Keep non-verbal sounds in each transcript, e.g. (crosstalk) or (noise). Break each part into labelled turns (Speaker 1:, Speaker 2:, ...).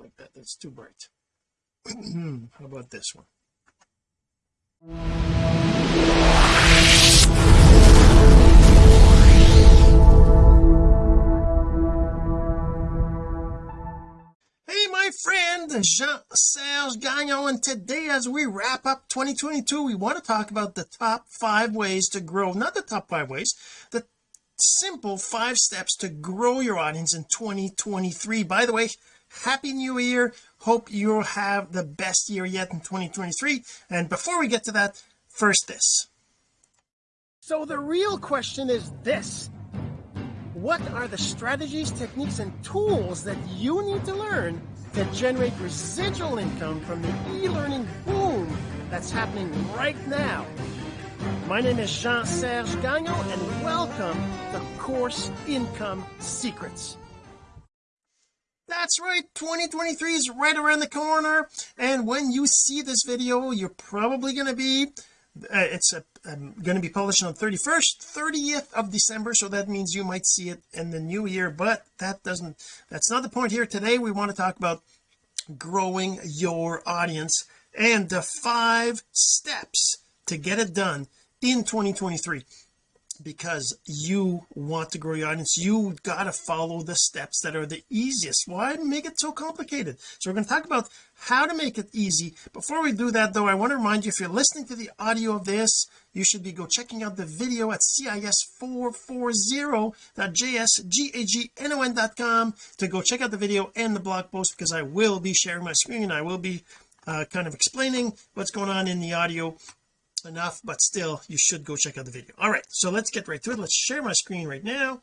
Speaker 1: like that that's too bright (clears throat) how about this one hey my friend Jean-Serge Gagnon and today as we wrap up 2022 we want to talk about the top five ways to grow not the top five ways the simple five steps to grow your audience in 2023 by the way happy new year hope you have the best year yet in 2023 and before we get to that first this so the real question is this what are the strategies techniques and tools that you need to learn to generate residual income from the e-learning boom that's happening right now my name is Jean-Serge Gagnon and welcome to Course Income Secrets that's right 2023 is right around the corner and when you see this video you're probably going to be uh, it's a, uh, I'm um, going to be published on 31st 30th of December so that means you might see it in the new year but that doesn't that's not the point here today we want to talk about growing your audience and the five steps to get it done in 2023 because you want to grow your audience you got to follow the steps that are the easiest why make it so complicated so we're going to talk about how to make it easy before we do that though I want to remind you if you're listening to the audio of this you should be go checking out the video at cis440.jsgagnon.com to go check out the video and the blog post because I will be sharing my screen I will be uh, kind of explaining what's going on in the audio enough but still you should go check out the video all right so let's get right to it let's share my screen right now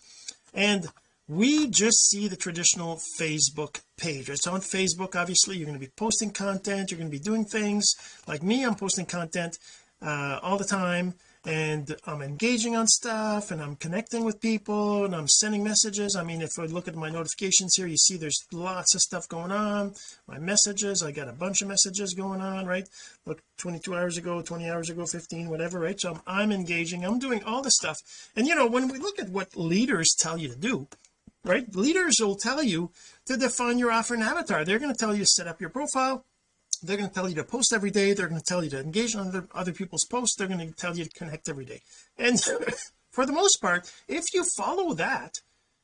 Speaker 1: and we just see the traditional Facebook page it's on Facebook obviously you're going to be posting content you're going to be doing things like me I'm posting content uh, all the time and I'm engaging on stuff and I'm connecting with people and I'm sending messages I mean if I look at my notifications here you see there's lots of stuff going on my messages I got a bunch of messages going on right look 22 hours ago 20 hours ago 15 whatever right so I'm, I'm engaging I'm doing all the stuff and you know when we look at what leaders tell you to do right leaders will tell you to define your offer and avatar they're going to tell you to set up your profile they're going to tell you to post every day they're going to tell you to engage on other, other people's posts they're going to tell you to connect every day and (laughs) for the most part if you follow that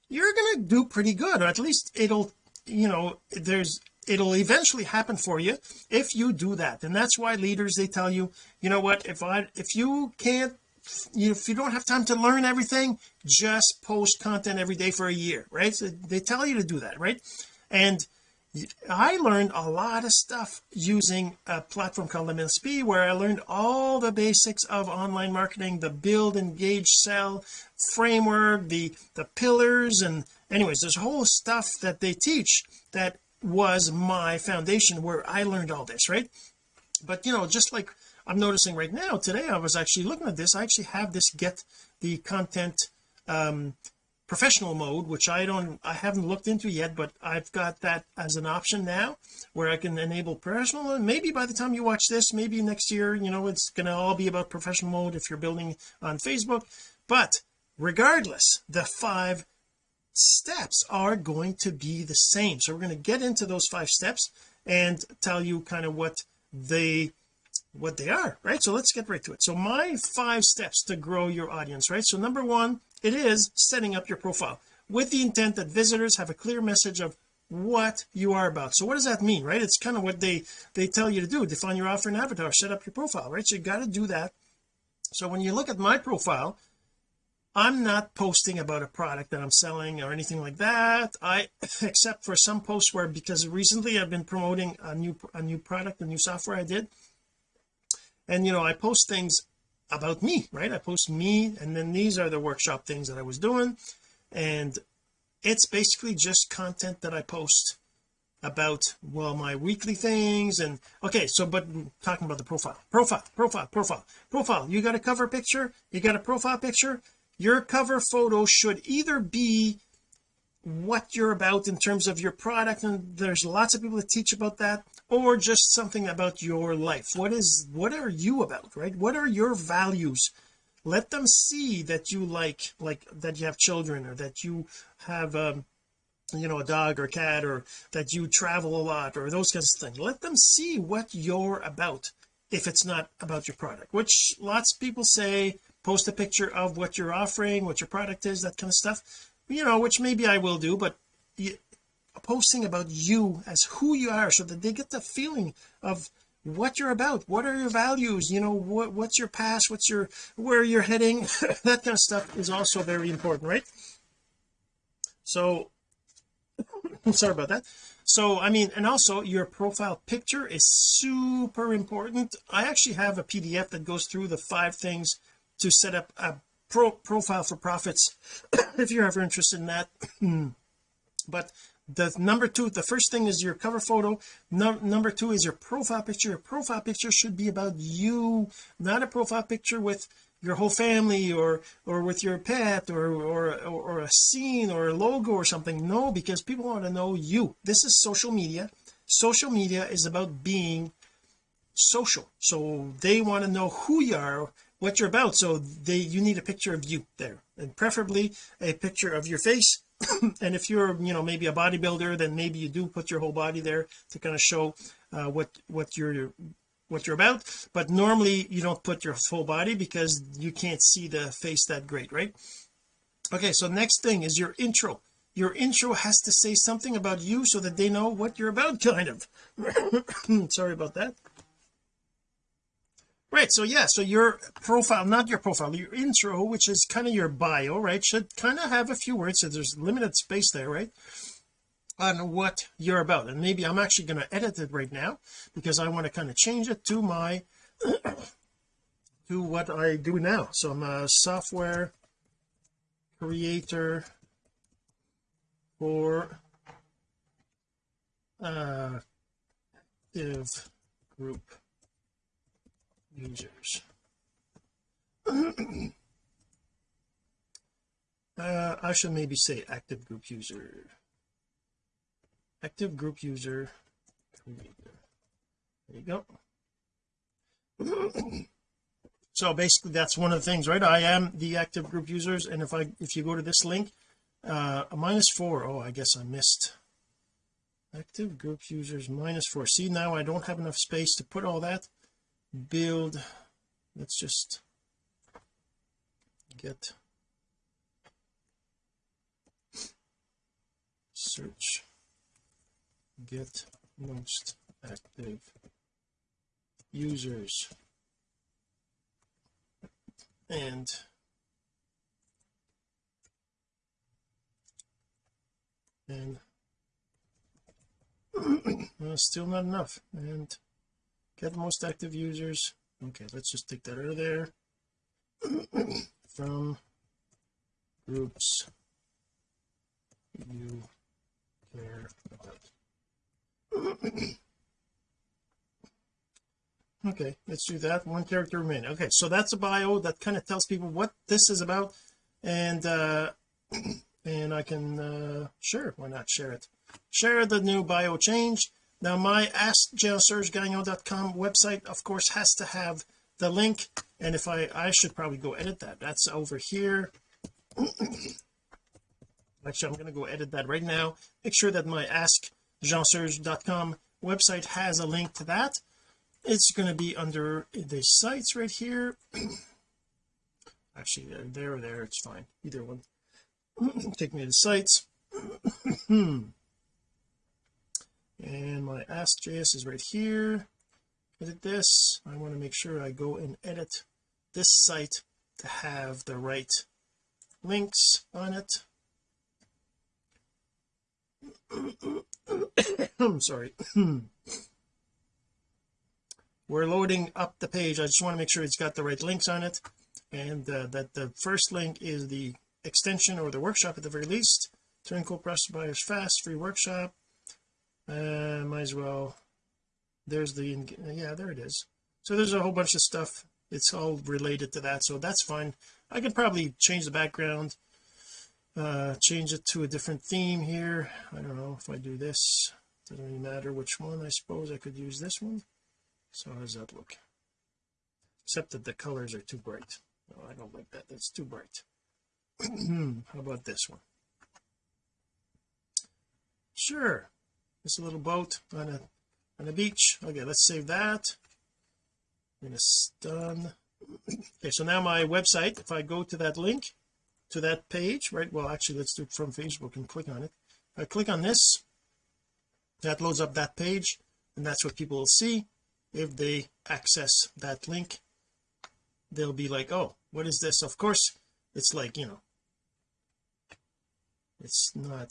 Speaker 1: you're going to do pretty good or at least it'll you know there's it'll eventually happen for you if you do that and that's why leaders they tell you you know what if I if you can't if you don't have time to learn everything just post content every day for a year right so they tell you to do that right and I learned a lot of stuff using a platform called MSP where I learned all the basics of online marketing the build engage sell framework the the pillars and anyways there's whole stuff that they teach that was my foundation where I learned all this right but you know just like I'm noticing right now today I was actually looking at this I actually have this get the content um professional mode which I don't I haven't looked into yet but I've got that as an option now where I can enable professional and maybe by the time you watch this maybe next year you know it's going to all be about professional mode if you're building on Facebook but regardless the five steps are going to be the same so we're going to get into those five steps and tell you kind of what they what they are right so let's get right to it so my five steps to grow your audience right so number one it is setting up your profile with the intent that visitors have a clear message of what you are about so what does that mean right it's kind of what they they tell you to do define your offer and avatar set up your profile right so you got to do that so when you look at my profile I'm not posting about a product that I'm selling or anything like that I (laughs) except for some posts where because recently I've been promoting a new a new product a new software I did and you know I post things about me right I post me and then these are the workshop things that I was doing and it's basically just content that I post about well my weekly things and okay so but talking about the profile profile profile profile profile you got a cover picture you got a profile picture your cover photo should either be what you're about in terms of your product and there's lots of people that teach about that or just something about your life what is what are you about right what are your values let them see that you like like that you have children or that you have um you know a dog or cat or that you travel a lot or those kinds of things let them see what you're about if it's not about your product which lots of people say post a picture of what you're offering what your product is that kind of stuff you know which maybe I will do but posting about you as who you are so that they get the feeling of what you're about what are your values you know what, what's your past what's your where you're heading (laughs) that kind of stuff is also very important right so (laughs) sorry about that so I mean and also your profile picture is super important I actually have a PDF that goes through the five things to set up a pro profile for profits (coughs) if you're ever interested in that (clears throat) but the number two the first thing is your cover photo no, number two is your profile picture your profile picture should be about you not a profile picture with your whole family or or with your pet or or or a scene or a logo or something no because people want to know you this is social media social media is about being social so they want to know who you are what you're about so they you need a picture of you there and preferably a picture of your face (coughs) and if you're you know maybe a bodybuilder then maybe you do put your whole body there to kind of show uh, what what you're what you're about but normally you don't put your full body because you can't see the face that great right okay so next thing is your intro your intro has to say something about you so that they know what you're about kind of (coughs) sorry about that right so yeah so your profile not your profile your intro which is kind of your bio right should kind of have a few words so there's limited space there right on what you're about and maybe I'm actually going to edit it right now because I want to kind of change it to my (coughs) to what I do now so I'm a software creator for uh, active group users. (clears throat) uh, I should maybe say active group user active group user there you go (clears throat) so basically that's one of the things right I am the active group users and if I if you go to this link uh minus four oh I guess I missed active group users minus four see now I don't have enough space to put all that build let's just get search get most active users and and (clears throat) uh, still not enough and they have the most active users okay let's just take that out of there (coughs) from groups you care about (coughs) okay let's do that one character remaining okay so that's a bio that kind of tells people what this is about and uh (coughs) and I can uh sure why not share it share the new bio change now my askgeosurgegagnon.com website of course has to have the link and if I I should probably go edit that that's over here (coughs) actually I'm going to go edit that right now make sure that my askjeanserge.com website has a link to that it's going to be under the sites right here (coughs) actually uh, there there it's fine either one (coughs) take me to sites hmm and my ask.js is right here edit this I want to make sure I go and edit this site to have the right links on it I'm (coughs) sorry (coughs) we're loading up the page I just want to make sure it's got the right links on it and uh, that the first link is the extension or the workshop at the very least turn coprocessor buyers fast free workshop uh, might as well there's the yeah there it is so there's a whole bunch of stuff it's all related to that so that's fine I can probably change the background uh change it to a different theme here I don't know if I do this doesn't really matter which one I suppose I could use this one so how does that look except that the colors are too bright no I don't like that that's too bright (clears throat) how about this one sure this little boat on a on a beach okay let's save that I'm gonna stun. okay so now my website if I go to that link to that page right well actually let's do it from Facebook and click on it if I click on this that loads up that page and that's what people will see if they access that link they'll be like oh what is this of course it's like you know it's not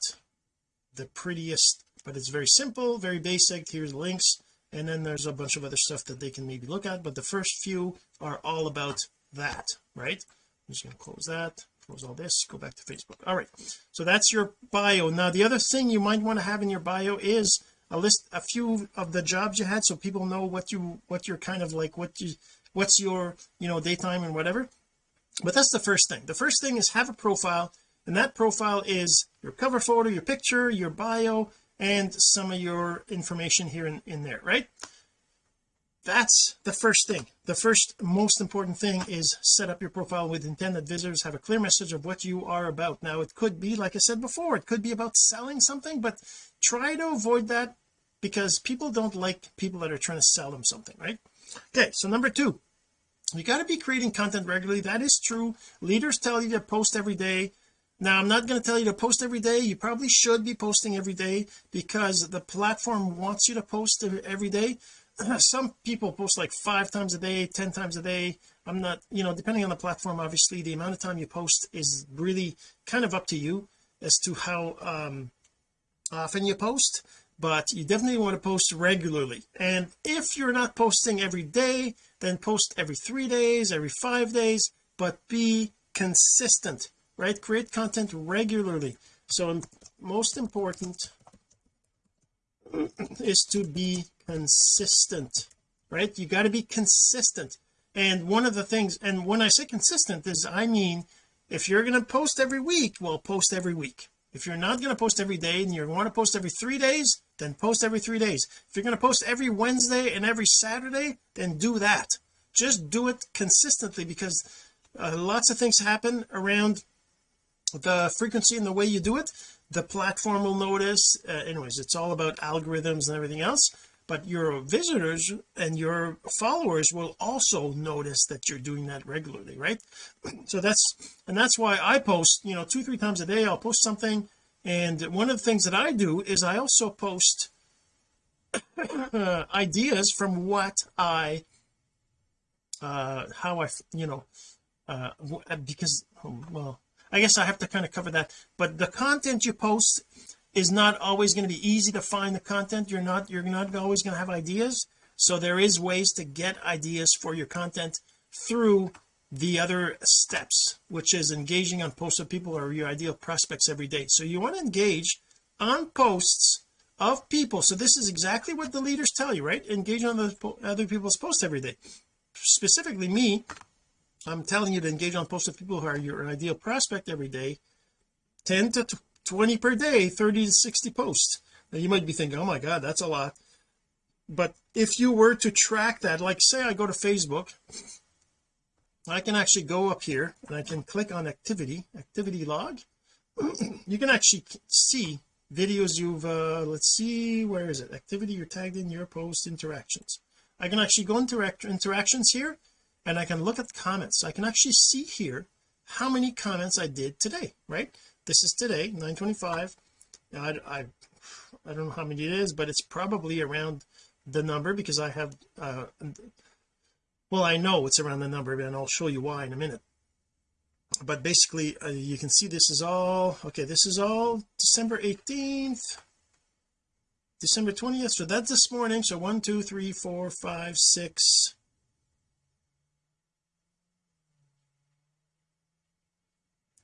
Speaker 1: the prettiest but it's very simple very basic here's links and then there's a bunch of other stuff that they can maybe look at but the first few are all about that right I'm just going to close that close all this go back to Facebook all right so that's your bio now the other thing you might want to have in your bio is a list a few of the jobs you had so people know what you what you're kind of like what you what's your you know daytime and whatever but that's the first thing the first thing is have a profile and that profile is your cover photo your picture your bio and some of your information here in, in there right that's the first thing the first most important thing is set up your profile with intent that visitors have a clear message of what you are about now it could be like I said before it could be about selling something but try to avoid that because people don't like people that are trying to sell them something right okay so number two you got to be creating content regularly that is true leaders tell you to post every day now I'm not going to tell you to post every day you probably should be posting every day because the platform wants you to post every day (clears throat) some people post like five times a day ten times a day I'm not you know depending on the platform obviously the amount of time you post is really kind of up to you as to how um, often you post but you definitely want to post regularly and if you're not posting every day then post every three days every five days but be consistent right create content regularly so most important (clears throat) is to be consistent right you got to be consistent and one of the things and when I say consistent is I mean if you're going to post every week well post every week if you're not going to post every day and you want to post every three days then post every three days if you're going to post every Wednesday and every Saturday then do that just do it consistently because uh, lots of things happen around the frequency and the way you do it the platform will notice uh, anyways it's all about algorithms and everything else but your visitors and your followers will also notice that you're doing that regularly right (clears throat) so that's and that's why I post you know two three times a day I'll post something and one of the things that I do is I also post (coughs) ideas from what I uh how I you know uh, uh because oh, well I guess I have to kind of cover that but the content you post is not always going to be easy to find the content you're not you're not always going to have ideas so there is ways to get ideas for your content through the other steps which is engaging on posts of people or your ideal prospects every day so you want to engage on posts of people so this is exactly what the leaders tell you right engage on the other people's posts every day specifically me I'm telling you to engage on posts of people who are your ideal prospect every day 10 to 20 per day 30 to 60 posts now you might be thinking oh my god that's a lot but if you were to track that like say I go to Facebook I can actually go up here and I can click on activity activity log (clears throat) you can actually see videos you've uh let's see where is it activity you're tagged in your post interactions I can actually go into interactions here and I can look at the comments so I can actually see here how many comments I did today right this is today 925 I, I I don't know how many it is but it's probably around the number because I have uh well I know it's around the number and I'll show you why in a minute but basically uh, you can see this is all okay this is all December 18th December 20th so that's this morning so one two three four five six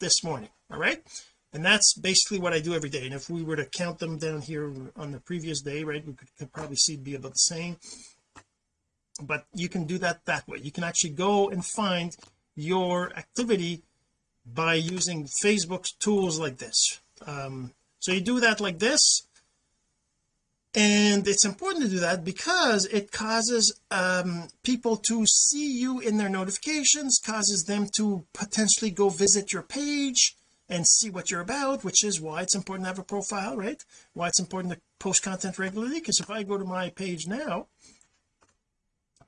Speaker 1: this morning all right and that's basically what I do every day and if we were to count them down here on the previous day right we could, could probably see be about the same but you can do that that way you can actually go and find your activity by using Facebook's tools like this um, so you do that like this and it's important to do that because it causes um, people to see you in their notifications causes them to potentially go visit your page and see what you're about which is why it's important to have a profile right why it's important to post content regularly because if I go to my page now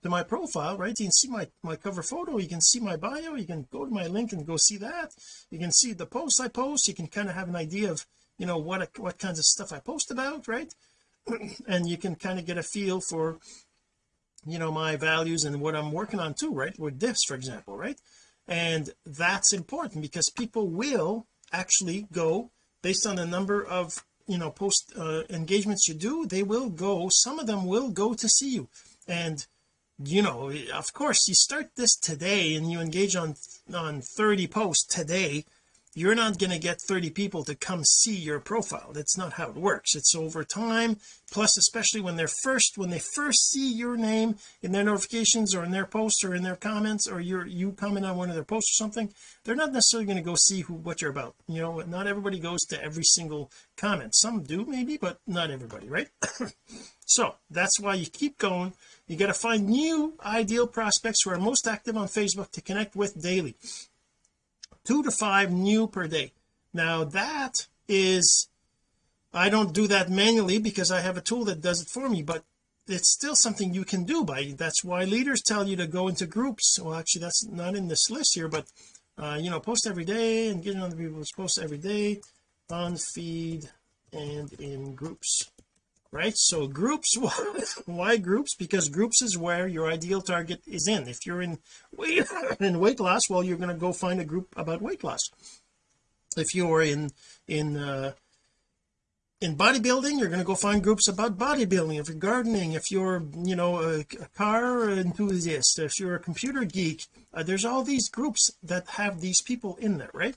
Speaker 1: to my profile right you can see my my cover photo you can see my bio you can go to my link and go see that you can see the posts I post you can kind of have an idea of you know what what kinds of stuff I post about right and you can kind of get a feel for you know my values and what I'm working on too right with this for example right and that's important because people will actually go based on the number of you know post uh, engagements you do they will go some of them will go to see you and you know of course you start this today and you engage on on 30 posts today you're not going to get 30 people to come see your profile that's not how it works it's over time plus especially when they're first when they first see your name in their notifications or in their posts or in their comments or your you comment on one of their posts or something they're not necessarily going to go see who what you're about you know not everybody goes to every single comment some do maybe but not everybody right (coughs) so that's why you keep going you got to find new ideal prospects who are most active on Facebook to connect with daily two to five new per day now that is I don't do that manually because I have a tool that does it for me but it's still something you can do by that's why leaders tell you to go into groups well actually that's not in this list here but uh, you know post every day and getting other people's posts every day on feed and in groups right so groups (laughs) why groups because groups is where your ideal target is in if you're in weight (laughs) in weight loss well you're going to go find a group about weight loss if you are in in uh in bodybuilding you're going to go find groups about bodybuilding if you're gardening if you're you know a, a car enthusiast if you're a computer geek uh, there's all these groups that have these people in there right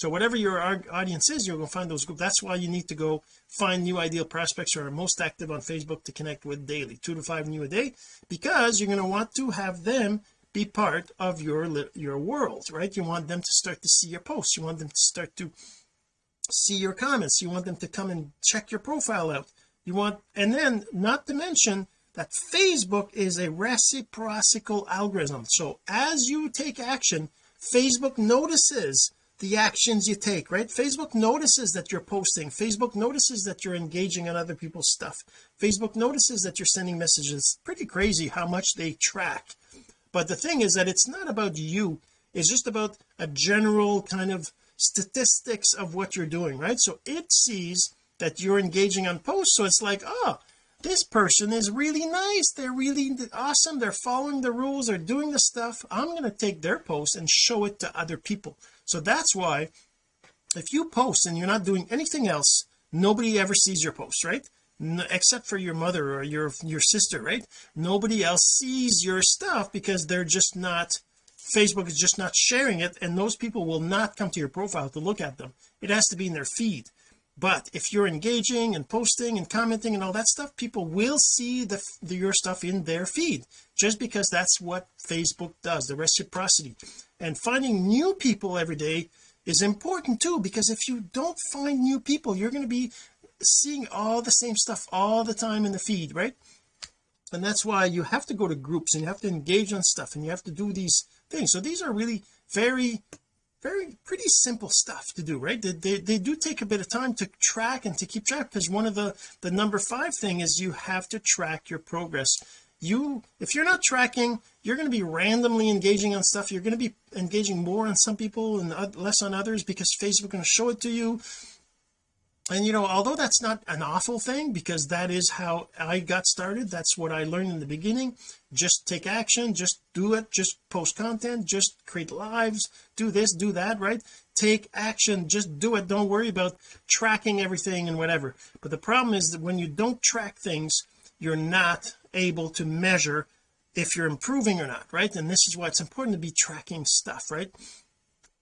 Speaker 1: so whatever your audience is you're going to find those groups that's why you need to go find new ideal prospects who are most active on Facebook to connect with daily two to five new a day because you're going to want to have them be part of your your world right you want them to start to see your posts you want them to start to see your comments you want them to come and check your profile out you want and then not to mention that Facebook is a reciprocal algorithm so as you take action Facebook notices the actions you take right Facebook notices that you're posting Facebook notices that you're engaging on other people's stuff Facebook notices that you're sending messages it's pretty crazy how much they track but the thing is that it's not about you it's just about a general kind of statistics of what you're doing right so it sees that you're engaging on posts so it's like oh this person is really nice they're really awesome they're following the rules they're doing the stuff I'm going to take their post and show it to other people so that's why if you post and you're not doing anything else nobody ever sees your post right no, except for your mother or your your sister right nobody else sees your stuff because they're just not Facebook is just not sharing it and those people will not come to your profile to look at them it has to be in their feed but if you're engaging and posting and commenting and all that stuff people will see the, the your stuff in their feed just because that's what Facebook does the reciprocity and finding new people every day is important too because if you don't find new people you're going to be seeing all the same stuff all the time in the feed right and that's why you have to go to groups and you have to engage on stuff and you have to do these things so these are really very very pretty simple stuff to do right they, they, they do take a bit of time to track and to keep track because one of the the number five thing is you have to track your progress you if you're not tracking you're going to be randomly engaging on stuff you're going to be engaging more on some people and less on others because Facebook is going to show it to you and you know although that's not an awful thing because that is how I got started that's what I learned in the beginning just take action just do it just post content just create lives do this do that right take action just do it don't worry about tracking everything and whatever but the problem is that when you don't track things you're not able to measure if you're improving or not right and this is why it's important to be tracking stuff right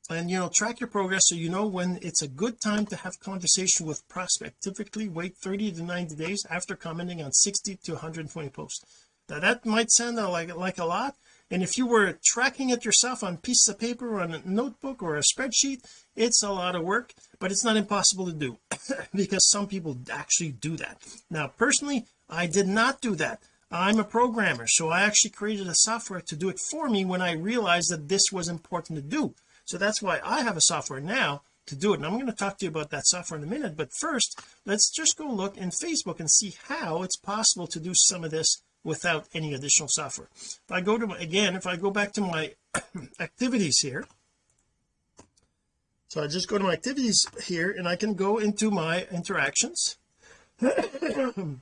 Speaker 1: and you know track your progress so you know when it's a good time to have conversation with prospect typically wait 30 to 90 days after commenting on 60 to 120 posts now that might sound like like a lot and if you were tracking it yourself on pieces of paper or on a notebook or a spreadsheet it's a lot of work but it's not impossible to do (coughs) because some people actually do that now personally I did not do that I'm a programmer so I actually created a software to do it for me when I realized that this was important to do so that's why I have a software now to do it and I'm going to talk to you about that software in a minute but first let's just go look in Facebook and see how it's possible to do some of this without any additional software if I go to my, again if I go back to my (coughs) activities here so I just go to my activities here and I can go into my interactions (coughs) and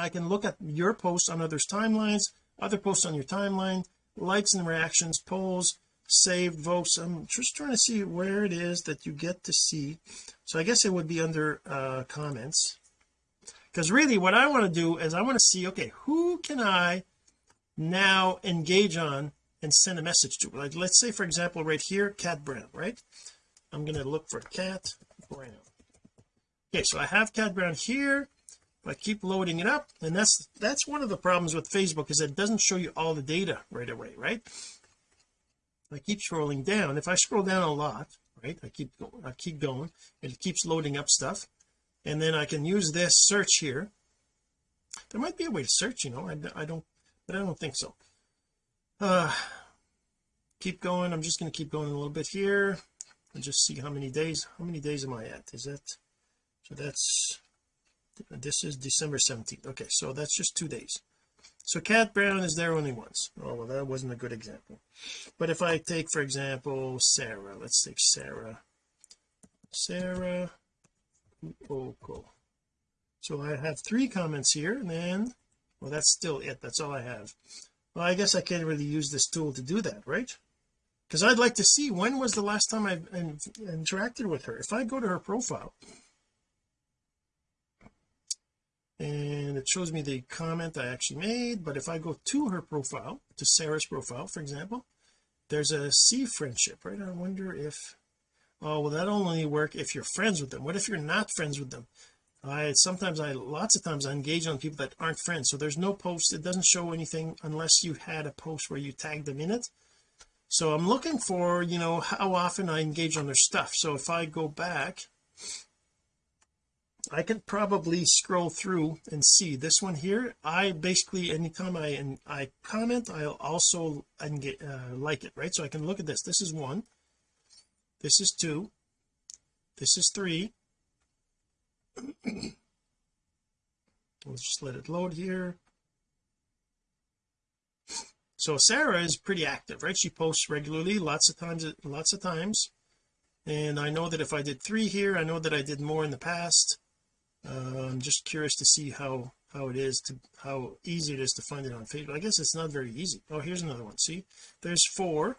Speaker 1: I can look at your posts on others timelines other posts on your timeline likes and reactions polls saved votes I'm just trying to see where it is that you get to see so I guess it would be under uh, comments because really what I want to do is I want to see okay who can I now engage on and send a message to like let's say for example right here Cat Brown right I'm going to look for cat brown okay so I have cat brown here I keep loading it up and that's that's one of the problems with Facebook is it doesn't show you all the data right away right I keep scrolling down if I scroll down a lot right I keep going I keep going and it keeps loading up stuff and then I can use this search here there might be a way to search you know I, I don't but I don't think so uh keep going I'm just going to keep going a little bit here just see how many days how many days am I at is that so that's this is December 17th okay so that's just two days so Cat Brown is there only once oh well that wasn't a good example but if I take for example Sarah let's take Sarah Sarah Oko so I have three comments here and then well that's still it that's all I have well I guess I can't really use this tool to do that right because I'd like to see when was the last time I've interacted with her if I go to her profile and it shows me the comment I actually made but if I go to her profile to Sarah's profile for example there's a C friendship right I wonder if oh well that only work if you're friends with them what if you're not friends with them I sometimes I lots of times I engage on people that aren't friends so there's no post it doesn't show anything unless you had a post where you tagged them in it so I'm looking for you know how often I engage on their stuff so if I go back I can probably scroll through and see this one here I basically anytime I and I comment I'll also engage, uh, like it right so I can look at this this is one this is two this is three we'll (clears throat) just let it load here so Sarah is pretty active right she posts regularly lots of times lots of times and I know that if I did three here I know that I did more in the past uh, I'm just curious to see how how it is to how easy it is to find it on Facebook I guess it's not very easy oh here's another one see there's four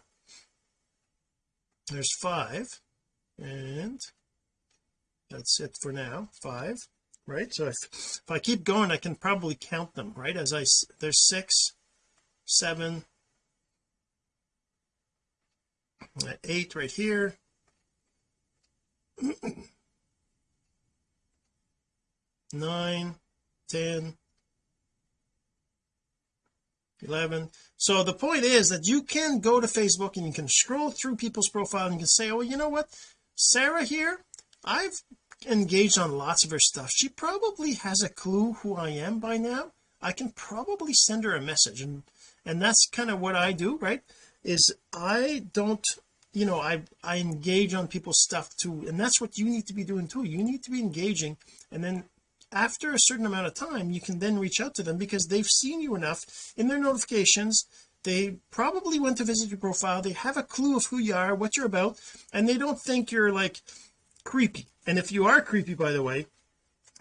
Speaker 1: there's five and that's it for now five right so if, if I keep going I can probably count them right as I there's six seven eight right here (clears throat) Nine, ten, eleven. so the point is that you can go to Facebook and you can scroll through people's profile and you can say oh you know what Sarah here I've engaged on lots of her stuff she probably has a clue who I am by now I can probably send her a message and and that's kind of what I do right is I don't you know I I engage on people's stuff too and that's what you need to be doing too you need to be engaging and then after a certain amount of time you can then reach out to them because they've seen you enough in their notifications they probably went to visit your profile they have a clue of who you are what you're about and they don't think you're like creepy and if you are creepy by the way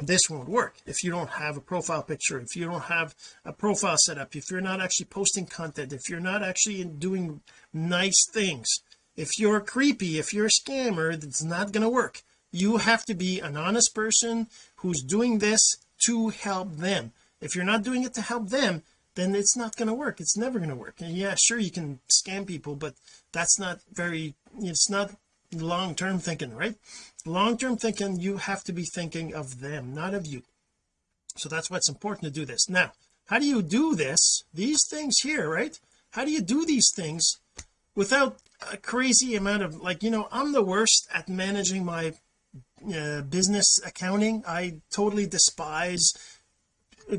Speaker 1: this won't work if you don't have a profile picture if you don't have a profile set up if you're not actually posting content if you're not actually doing nice things if you're creepy if you're a scammer it's not going to work you have to be an honest person who's doing this to help them if you're not doing it to help them then it's not going to work it's never going to work and yeah sure you can scam people but that's not very it's not long-term thinking right long-term thinking you have to be thinking of them not of you so that's why it's important to do this now how do you do this these things here right how do you do these things without a crazy amount of like you know I'm the worst at managing my uh, business accounting I totally despise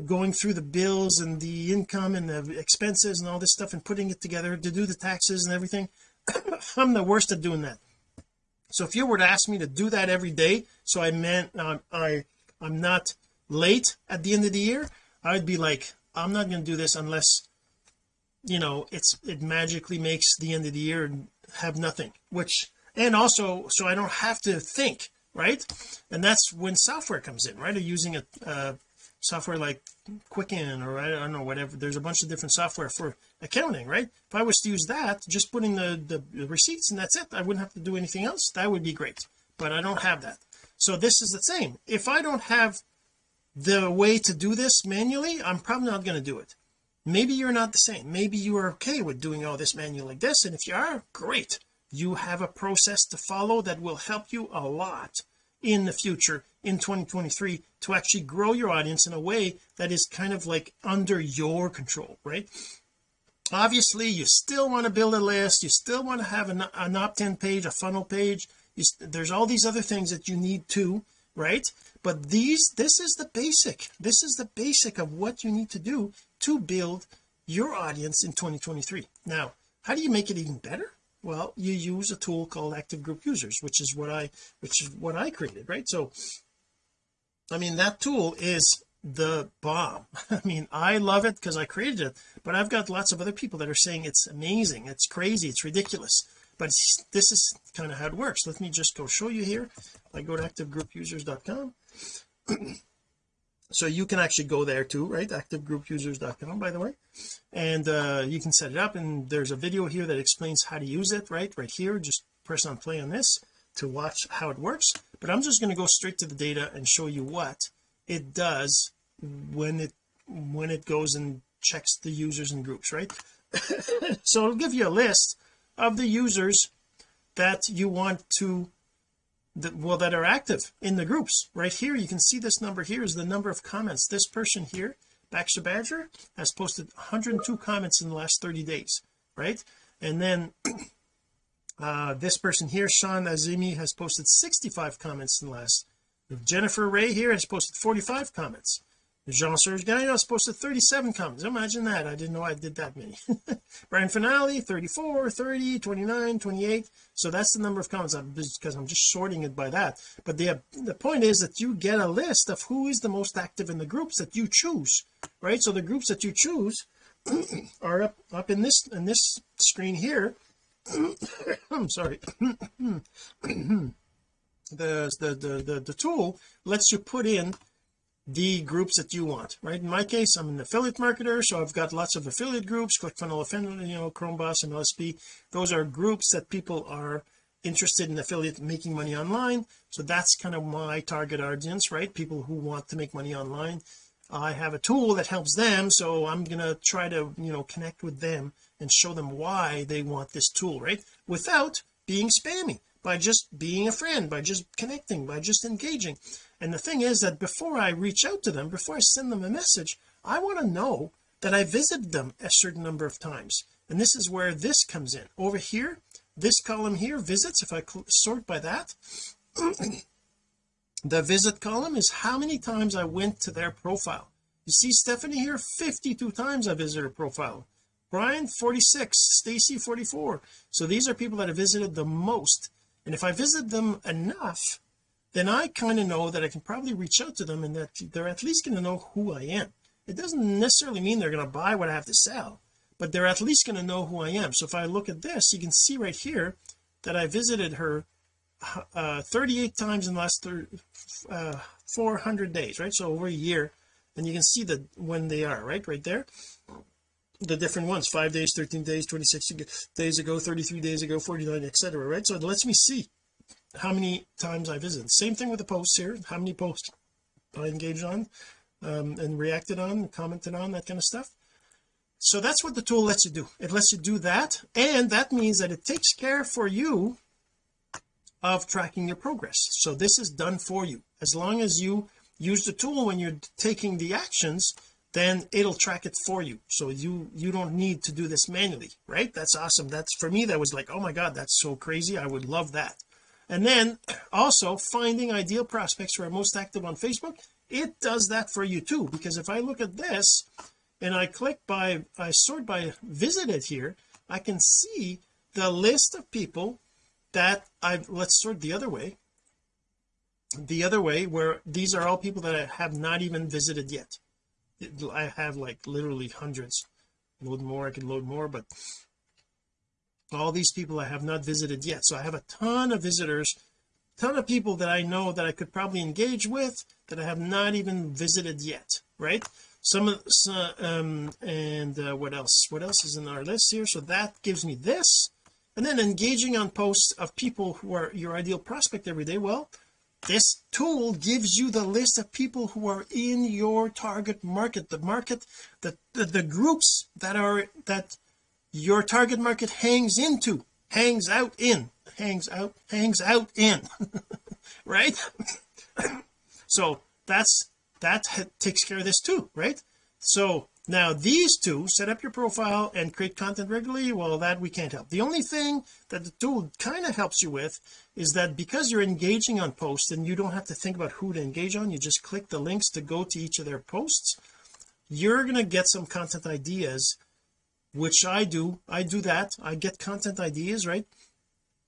Speaker 1: going through the bills and the income and the expenses and all this stuff and putting it together to do the taxes and everything (coughs) I'm the worst at doing that so if you were to ask me to do that every day so I meant um, I I'm not late at the end of the year I'd be like I'm not going to do this unless you know it's it magically makes the end of the year and have nothing which and also so I don't have to think right and that's when software comes in right or using a, a uh, software like Quicken or I don't know whatever there's a bunch of different software for accounting right if I was to use that just put in the, the receipts and that's it I wouldn't have to do anything else that would be great but I don't have that so this is the same if I don't have the way to do this manually I'm probably not going to do it maybe you're not the same maybe you are okay with doing all this manually like this and if you are great you have a process to follow that will help you a lot in the future in 2023 to actually grow your audience in a way that is kind of like under your control right obviously you still want to build a list you still want to have an, an opt-in page a funnel page you, there's all these other things that you need to right but these this is the basic this is the basic of what you need to do to build your audience in 2023 now how do you make it even better well you use a tool called active group users which is what I which is what I created right so I mean that tool is the bomb (laughs) I mean I love it because I created it but I've got lots of other people that are saying it's amazing it's crazy it's ridiculous but it's, this is kind of how it works let me just go show you here I go to activegroupusers.com so you can actually go there too right activegroupusers.com by the way and uh, you can set it up and there's a video here that explains how to use it right right here just press on play on this to watch how it works but I'm just going to go straight to the data and show you what it does when it when it goes and checks the users and groups right (laughs) so it'll give you a list of the users that you want to that well that are active in the groups right here you can see this number here is the number of comments this person here Baxter Badger has posted 102 comments in the last 30 days right and then uh, this person here Sean Azimi has posted 65 comments in the last Jennifer Ray here has posted 45 comments Jean-Serge Gagnon has posted 37 comments imagine that I didn't know I did that many (laughs) Brian Finale 34 30 29 28 so that's the number of comments I'm because I'm just sorting it by that but the the point is that you get a list of who is the most active in the groups that you choose right so the groups that you choose (clears throat) are up up in this in this screen here (coughs) I'm sorry (coughs) the, the the the the tool lets you put in the groups that you want right in my case I'm an affiliate marketer so I've got lots of affiliate groups ClickFunnels you know Boss and LSP those are groups that people are interested in affiliate making money online so that's kind of my target audience right people who want to make money online I have a tool that helps them so I'm gonna try to you know connect with them and show them why they want this tool right without being spammy by just being a friend by just connecting by just engaging and the thing is that before I reach out to them before I send them a message I want to know that I visited them a certain number of times and this is where this comes in over here this column here visits if I sort by that (clears throat) the visit column is how many times I went to their profile you see Stephanie here 52 times I visited her profile Brian 46 Stacy 44 so these are people that have visited the most and if I visit them enough then I kind of know that I can probably reach out to them and that they're at least going to know who I am it doesn't necessarily mean they're going to buy what I have to sell but they're at least going to know who I am so if I look at this you can see right here that I visited her uh, 38 times in the last thir uh, 400 days right so over a year and you can see that when they are right right there the different ones five days 13 days 26 days ago 33 days ago 49 etc right so it lets me see how many times I visit same thing with the posts here how many posts I engaged on um, and reacted on commented on that kind of stuff so that's what the tool lets you do it lets you do that and that means that it takes care for you of tracking your progress so this is done for you as long as you use the tool when you're taking the actions then it'll track it for you so you you don't need to do this manually right that's awesome that's for me that was like oh my god that's so crazy I would love that and then also finding ideal prospects who are most active on Facebook it does that for you too because if I look at this and I click by I sort by visited here I can see the list of people that I've let's sort the other way the other way where these are all people that I have not even visited yet I have like literally hundreds load more I can load more but all these people I have not visited yet so I have a ton of visitors ton of people that I know that I could probably engage with that I have not even visited yet right some of um and uh, what else what else is in our list here so that gives me this and then engaging on posts of people who are your ideal prospect every day well this tool gives you the list of people who are in your target market the market the the, the groups that are that your target market hangs into hangs out in hangs out hangs out in (laughs) right (coughs) so that's that takes care of this too right so now these two set up your profile and create content regularly well that we can't help the only thing that the tool kind of helps you with is that because you're engaging on posts and you don't have to think about who to engage on you just click the links to go to each of their posts you're going to get some content ideas which I do I do that I get content ideas right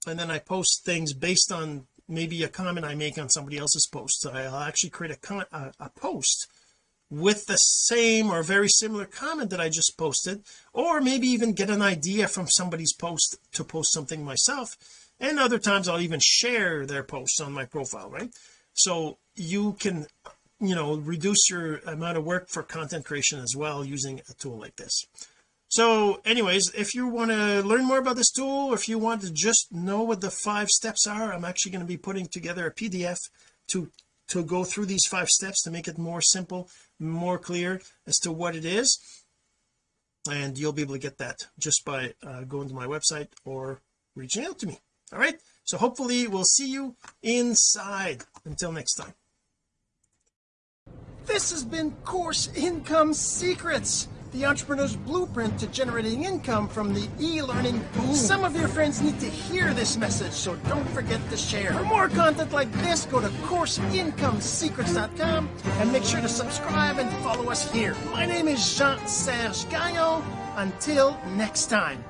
Speaker 1: and then I post things based on maybe a comment I make on somebody else's post I'll actually create a, con a, a post with the same or very similar comment that I just posted or maybe even get an idea from somebody's post to post something myself and other times I'll even share their posts on my profile right so you can you know reduce your amount of work for content creation as well using a tool like this so anyways if you want to learn more about this tool or if you want to just know what the five steps are I'm actually going to be putting together a PDF to to go through these five steps to make it more simple more clear as to what it is and you'll be able to get that just by uh, going to my website or reaching out to me all right so hopefully we'll see you inside until next time this has been course income secrets the entrepreneur's blueprint to generating income from the e-learning boom. Some of your friends need to hear this message, so don't forget to share. For more content like this, go to CourseIncomeSecrets.com and make sure to subscribe and follow us here. My name is Jean-Serge Gagnon. Until next time.